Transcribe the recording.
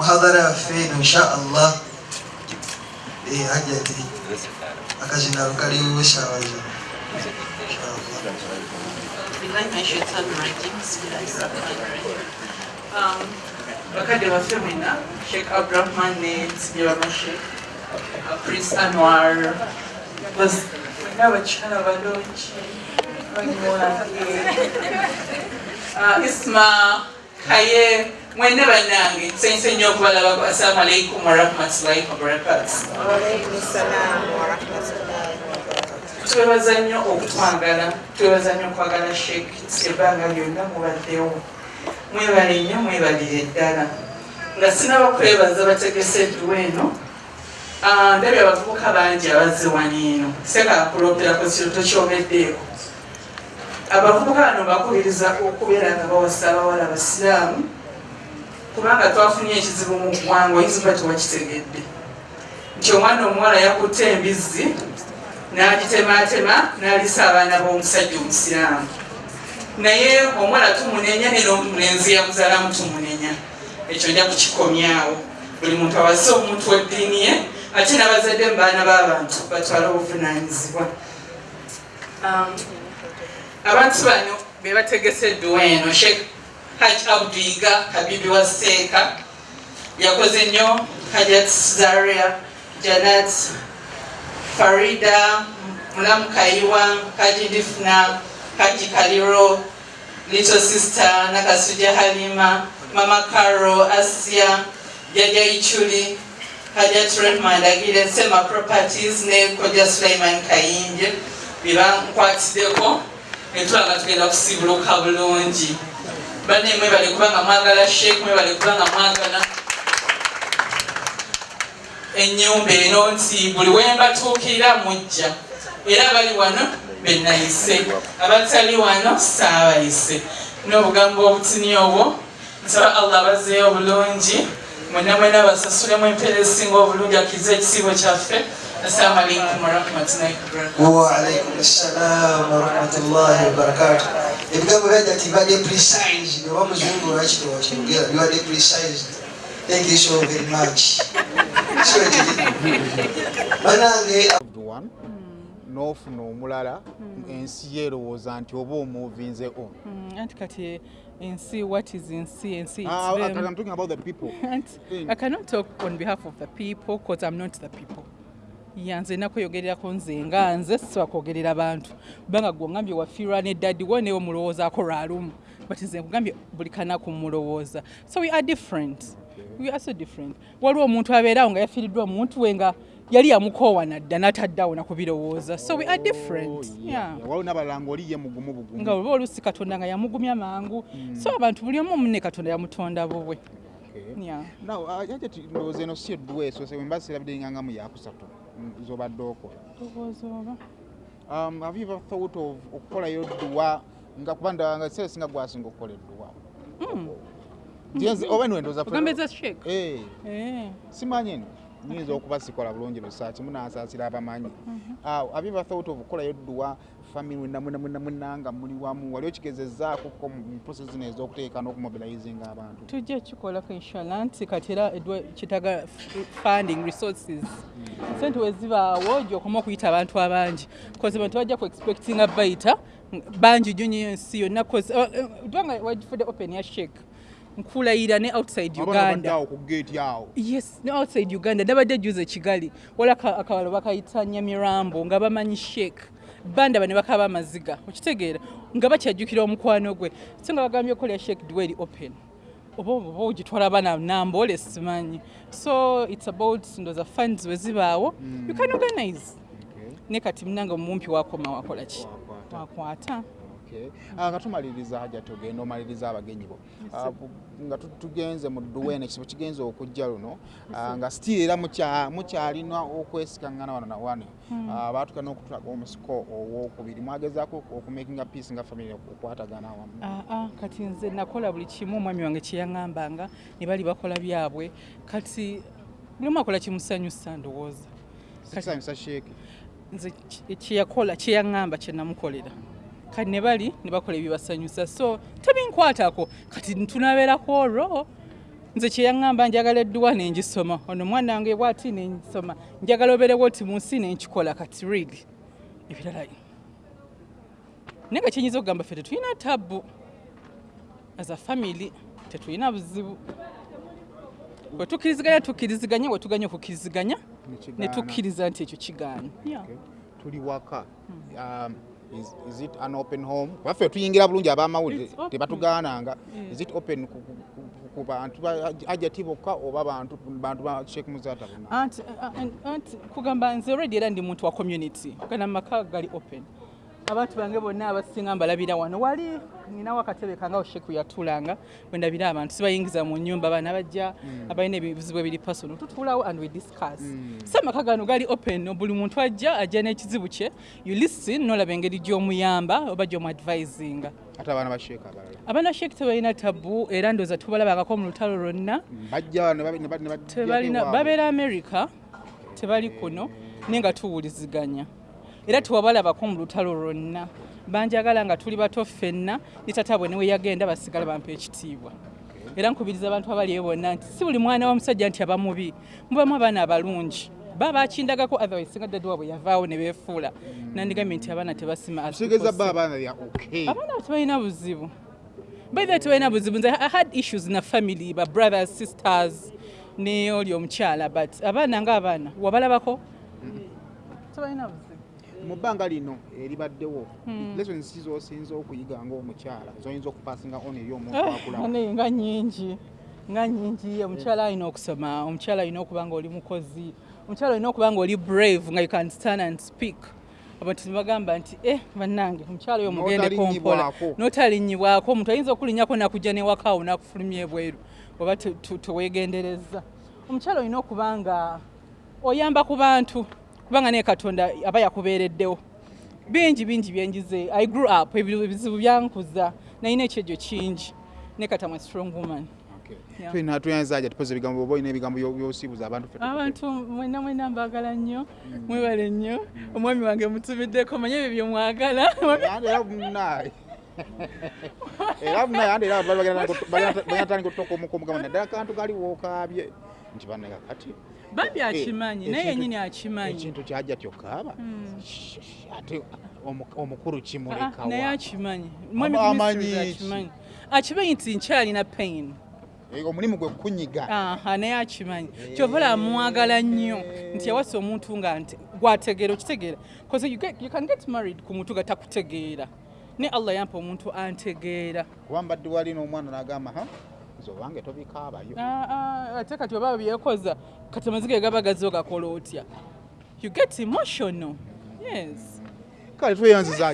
muhadhara yaffe eno inshaallah hajati akazinalo kaliwo esaawa zo bakadde baffe mwena sheekh abrahman ne nsimyabamashek prince anwar mwena abakyala balungi banywange isma kaye mwene bannange nsanyuse nnyo okubalabako assalamu alaikum warahmatullahi wabarakatu twebaza nnyo okutwagala twebaza nnyo okwagala sheik ebbanga lyonna mubaddewo mwebale nnyo mwebalire ddala nga sinaba kwebaza bategese edduwa eno ndabye abavubuka bangi abazze waniino sekakulooperako kiro tokyogeddeeko abavubuka bano bakubiriza okubeera nga bawasa abawala abasiraamu kubanga twafunye ekizibu mu ggwanga oyinza oba tewakitegedde. Nti omwana omuwala yakutte embizzi n'agitematema n'alisa abaana b'omusajja omusiraamu. Naye omuwala tumunenya nera omulenzi yamuzaalamu tumunenya. Ekyo nja kukikomyawo buli muntu awase omuntu w'eddiini ye ate n'abazadde mu baana b'abantu batwale obuvunanyizibwa Um, abantu bano be bategese edduwa eno sheikh haj abdiga habibi wa yakoze nnyo hajat zaria janat farida mulamu kayiwa haji haji kaliro little sister nakasuja halima mama karo asia jaja ichuli hajat rehma dagile sema properties ne koja suleiman kayinje. Biba nkwatiddeko netulaga tugenda kusibuluka bulungi banne mwebale kubanga mwagala sheek mwebale kubanga mwagala ennyumba eno nti buli wembatuukirira mujja. Era abali wano benayise abatali wano saabayise. N'obugambo obutini obwo nsaba allah bazeeyo bulungi mwena mwena basasulemu empeera esinga obulungi akkiriza ekisiibo kyaffe. Assalamu alaikum warahmatullahi wabarakatu waalaikum ssalamu warahmatullahi wabarakatu ebigambo byajati bibadde precise oba muzungu lwakitowa kyogera bibadde precise thank you so very much so loved one n'ofuna omulala ensi yerowooza nti oba omuvinze on Mm, anti kati ensi what is ensi ensi it's Ah, ah, them. I'm talking about the people Anti, In- i cannot talk on behalf of the people because i'm not the people ya nze nakweyogererako nze nga nze sisobola kwogerera bantu. Kubanga gwe ongambye wafiirwa neddaddi wo newe mulowoozaako lwalumu but nze nkugambye buli kanaku mulowooza so we are different. We are so different. Waliwo omuntu abeerawo nga yafiiriddwa omuntu we nga yali yamukoowa nadda n'ataddeawo nakubirowooza. So we are different. Oh, waliwo n'abalala ngaoli ye mugumu bugumu. Nga oba oluusi katonda nga yamugumya mangu. So abantu buli omu munne katonda yamutonda bubwe. Now, uh, yaje ti ndowooza eno si edduwa esose wemba sirabidde ngangamu yakusatu mm, zobadde okola Ndowooza oba. um, have you ever thought of okukolayo dduwa nga kuba nga ekiseera singa gwasinga okukola edduwa Njenze- oba shake? Eh, Eh. simanyi eno nyinza okuba sikola bulungi lusaaki munasaasira abamanyi. Have you ever thought of okukolayo dduwa family mwena mwena mwena mwena nga muli wamu? Wali okigezezaako ko mu process zino ez'okuteeka n'okumobilizinga abantu? Tujja kikolako inshallah nti kati era kitaga funding resources. Sente wezibaawo gyokoma okuyita abantu abangi. Bcause abantu bajja ku expectinga bayita bangi nnyo nyo ensi yonna kubanga wagifudde open ya shake nkulayira ne outside uganda. awo ku geeti awo. Yes ne outside uganda. Ndabadde juze kigali. Wala aka- akawalo bakayita nyamirambo nga bamanyi shake banda bane bakaba amaziga. Okitegeera nga bakyajjukira omukwano gwe. So nga bagambye okolera shake dweri open. Oba oba ogitwala abaana nambole simanyi. So its about ndoza funds wezibaawo you can organize. Okay. ne kati munange omumpi wakoma wakola ki? Wakwata. Ah, nga tumaliriza hajja tugenda omaliriza abagenyi bo. Ah, nga tu- tugenze mu dduweene ekisibo kigenze okujja luno. Ah, nga still era mukya- mukyalina okwesikaŋŋana wano na wano Ah, baatuka n'okutulaga omusiko owokubiri. Mwagezaako okumakinga peace nga family okukwatagana awamu. Aa kati nze nakola buli kimu omwami wange kyeyaŋŋambanga ne bali bakola byabwe. Kati buli omu akola kimusanyusa ndowooza. Nze kyeyakola kyeyaŋŋamba kyenamukolera kati ne bali ne bakola ebibasanyusa so tebinkwatako kati tunabeerako olwo. Nze kyeyaŋŋamba njagala edduwa nengisoma. Ono mwana wange bwati nensoma njagala obeerewo oti mu nsi nenkikola kati really ebirala naye nga kyenyinza okugamba ffe tetulina tabbu. As a family tetulina buzibu. Bwe tukkiriziganya tukkiriziganya bwe tuganya okukkiriziganya ne tukkiriza nti ekyo kigaana. Tuli waka. Um, is- is it an open home? Baffe tuyingira bulungi abamawulire tebatugaananga. Yes. is it open ku- bantu ba ajati bokka oba bantu bantu ba sheek muzata anti uh, anti kugamba nze already era ndi muntu wa community gana maka gali open abantu bange bonna abasinga mbalabira wano wali ninawo akatebe kangawo sheku yatulanga bwendabira abantu sibayingiza mu nyumba abaana bajja abalina ebizibu ebiri personal tutuulawo and we discuss. So amaka gano gali open buli muntu ajja ajja n'ekizibu kye you listen nolaba engeri gy'omuyamba oba gy'omuadvisinga ate abaana ba sheek abalala. Abaana sheek tebalina tabu era ndooza tubalabangako mu lutalo lwonna. Tebalina babeera america tebali kuno naye nga tuwuliziganya era tewabalabako mu lutalo lwonna. Banjagala nga tuli bato ffenna ne tata bwe newe yagenda basigala bampa ekitiibwa. Era nkubiriza abantu abaliyo bonna nti si buli mwana w'omusajja nti aba mubi mubamu abaana abalungi. Ba bakindagako otherwise singa ddadde waabwe yavaawo ne beefuula. Nandigambye nti abaana tebasima abaana tebalina buzibu. Baitha tebalina buzibu. Nze i had issues na family ba brothers sisters ne oli omukyala but abaana ngaabaana wabalabako? Tebalina buzibu mu bbanga lino eribaddewo lessons ki z'osinza okuyiga ng'omukyala zoyinza okupasinga on eri omuntu akulawo naye nga nyingi nga nyingi omukyala alina okusoma omukyala alina okuba nga oli mukozi omukyala olina okuba nga oli brave nga you can stand and speak. Abantu nibagamba nti eh bannange omukyala oyo mugendeko mpola N'otalinyibwako. omuntu ayinza okulinnyako nakujja newakaawo nakufulumya ebweru oba te- te- teweegendereza omukyala olina okuba nga oyamba ku bantu kubanga naye katonda aba yakubeereddewo bingi bingi byenjize i grew up ebi- ebizibu byankuza nayina ekyejjo kingi ne katamu strong woman Okay. Yeah. tulina tuyanza aja tupoza ebigambo oba olina ebigambo byo- byosiibuza abantu abantu mwena mwena mbagala nnyo mwebale nnyo omwami wange mutumiddeko manye ebyo byemwagala Andi era munaye era munaye andi era bagatandika okutoka omukumuga naddala kantu kali wookabye nti banaga kati bambi akimanyi Eh, naye yennyini akimanyi. ekintu kyajja tyokaaba ate omu- omukulu Ah, kimulekawa naye akimanyi. Mwami Aba Ministries amanyi ki? akimanyi. Nti nkyalina pain. Eh, omulimu gwe kunyiga naye akimanyi. Kyova olaba mwagala nnyo. Nti yawasa omuntu nga nti gwategeera okitegeera. Bcause you, get, you can get married ku muntu nga takutegeera. Ne allah yampa omuntu antegeera. Kuba mbadde wali n'omwana n'agamba nze obange tobikaabayo ate kati oba byekoza kati amaziga gaba gazi ogakola otya? You get emotional. Yes. Kale tweyanziza